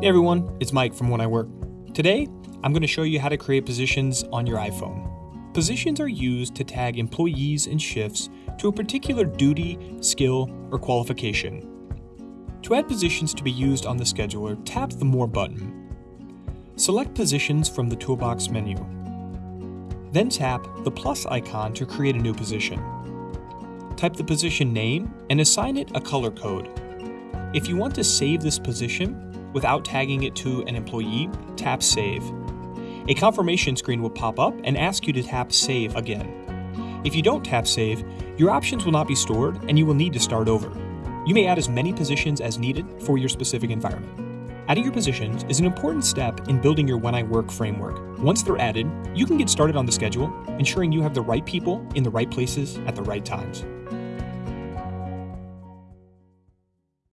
Hey everyone, it's Mike from When I Work. Today, I'm going to show you how to create positions on your iPhone. Positions are used to tag employees and shifts to a particular duty, skill, or qualification. To add positions to be used on the scheduler, tap the More button. Select Positions from the Toolbox menu. Then tap the plus icon to create a new position. Type the position name and assign it a color code. If you want to save this position, without tagging it to an employee, tap Save. A confirmation screen will pop up and ask you to tap Save again. If you don't tap Save, your options will not be stored and you will need to start over. You may add as many positions as needed for your specific environment. Adding your positions is an important step in building your When I Work framework. Once they're added, you can get started on the schedule, ensuring you have the right people in the right places at the right times.